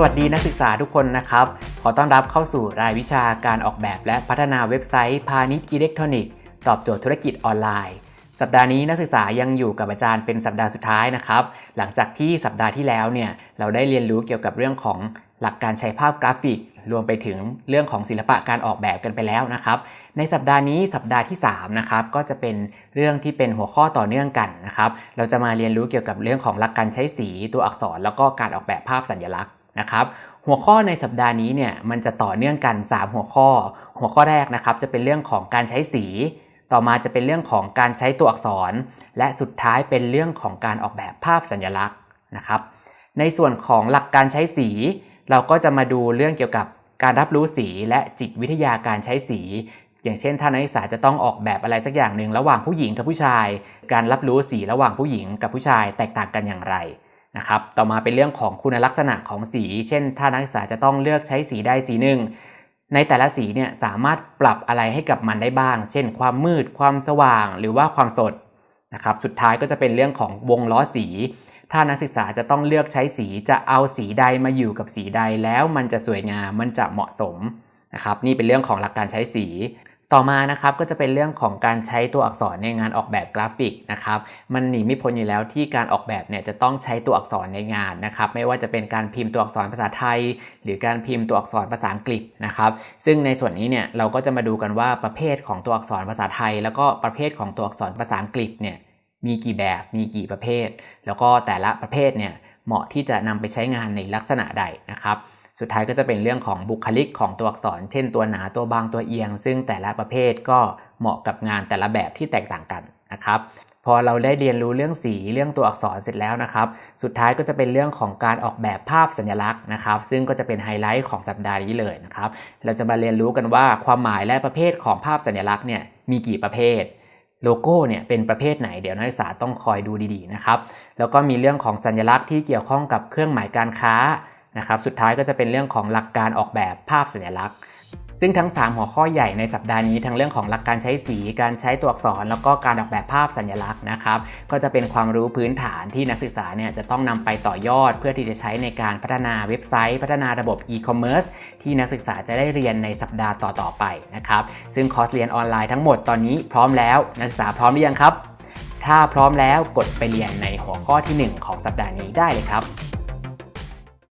สวัสดีนักศึกษาทุกคนนะครับ ขอต้อนรับเข้าสู่รายวิชาการออกแบบและพัฒนาเว็บไซต์พาณิชย์อิเล็กทรอนิกส์ตอบโจทย์ธุรกิจออนไลน์ สัปดาห์นี้นักศึกษายังอยู่กับอาจารย์เป็นสัปดาห์สุดท้ายนะครับ หลังจากที่สัปดาห์ที่แล้วเนี่ยเราได้เรียนรู้เกี่ยวกับเรื่องของหลักการใช้ภาพกราฟิก รวมไปถึงเรื่องของศิลปะการออกแบบกันไปแล้วนะครับ ในสัปดาห์นี้สัปดาห์ที่3นะครับก็จะเป็นเรื่องที่เป็นหัวข้อต่อเนื่องกันนะครับ เราจะมาเรียนรู้เกี่ยวกับเรื่องของหลักการใช้สีตัวอักษร แล้วก็การออกแบบภาพสัญลักษณ นะครับหัวข้อในสัปดาห์นี้เนี่ยมันจะต่อเนื่องกัน 3 หัวข้อ หัวข้อแรกนะครับจะเป็นเรื่องของการใช้สี ต่อมาจะเป็นเรื่องของการใช้ตัวอักษร และสุดท้ายเป็นเรื่องของการออกแบบภาพสัญลักษณ์นะครับในส่วนของหลักการใช้สี เราก็จะมาดูเรื่องเกี่ยวกับการรับรู้สีและจิตวิทยาการใช้สี อย่างเช่น ถ้านักศึกษาจะต้องออกแบบอะไรสักอย่างหนึ่งระหว่างผู้หญิงกับผู้ชาย การรับรู้สีระหว่างผู้หญิงกับผู้ชายแตกต่างกันอย่างไร นะครับต่อมาเป็นเรื่องของคุณลักษณะของสี เช่น ถ้านักศึกษาจะต้องเลือกใช้สีใดสีหนึ่ง ในแต่ละสีเนี่ยสามารถปรับอะไรให้กับมันได้บ้าง เช่น ความมืด ความสว่าง หรือว่าความสดนะครับสุดท้ายก็จะเป็นเรื่องของวงล้อสี ถ้านักศึกษาจะต้องเลือกใช้สีจะเอาสีใดมาอยู่กับสีใดแล้วมันจะสวยงามมันจะเหมาะสมนะครับนี่เป็นเรื่องของหลักการใช้สี ต่อมานะครับก็จะเป็นเรื่องของการใช้ตัวอักษรในงานออกแบบกราฟิกนะครับมันหนีไม่พ้นอยู่แล้วที่การออกแบบเนี่ยจะต้องใช้ตัวอักษรในงานนะครับไม่ว่าจะเป็นการพิมพ์ตัวอักษรภาษาไทย หรือการพิมพ์ตัวอักษรภาษาอังกฤษนะครับซึ่งในส่วนนี้เนี่ยเราก็จะมาดูกันว่าประเภทของตัวอักษรภาษาไทย แล้วก็ประเภทของตัวอักษรภาษาอังกฤษเนี่ยมีกี่แบบมีกี่ประเภท แล้วก็แต่ละประเภทเนี่ย เหมาะที่จะนำไปใช้งานในลักษณะใดนะครับ สุดท้ายก็จะเป็นเรื่องของบุคลิกของตัวอักษร เช่นตัวหนาตัวบางตัวเอียง ซึ่งแต่ละประเภทก็เหมาะกับงานแต่ละแบบที่แตกต่างกันนะครับพอเราได้เรียนรู้เรื่องสีเรื่องตัวอักษรเสร็จแล้วนะครับ สุดท้ายก็จะเป็นเรื่องของการออกแบบภาพสัญลักษณ์นะครับ ซึ่งก็จะเป็นไฮไลท์ของสัปดาห์นี้เลยนะครับ เราจะมาเรียนรู้กันว่าความหมายและประเภทของภาพสัญลักษณ์เนี่ยมีกี่ประเภท โลโก้เนี่ยเป็นประเภทไหนเดี๋ยวนักศึกษาต้องคอยดูดีๆนะครับ แล้วก็มีเรื่องของสัญลักษณ์ที่เกี่ยวข้องกับเครื่องหมายการค้านะครับ สุดท้ายก็จะเป็นเรื่องของหลักการออกแบบภาพสัญลักษณ์ ซึ่งทั้ง 3 หัวข้อใหญ่ในสัปดาห์นี้ทั้งเรื่องของหลักการใช้สี การใช้ตัวอักษร แล้วก็การออกแบบภาพสัญลักษณ์นะครับ ก็จะเป็นความรู้พื้นฐานที่นักศึกษาเนี่ยจะต้องนำไปต่อยอด เพื่อที่จะใช้ในการพัฒนาเว็บไซต์ พัฒนาระบบ e-commerce ที่นักศึกษาจะได้เรียนในสัปดาห์ต่อๆไปนะครับ ซึ่งคอร์สเรียนออนไลน์ทั้งหมดตอนนี้พร้อมแล้ว นักศึกษาพร้อมหรือยังครับ ถ้าพร้อมแล้วกดไปเรียนในหัวข้อที่ 1 ของสัปดาห์นี้ได้เลยครับ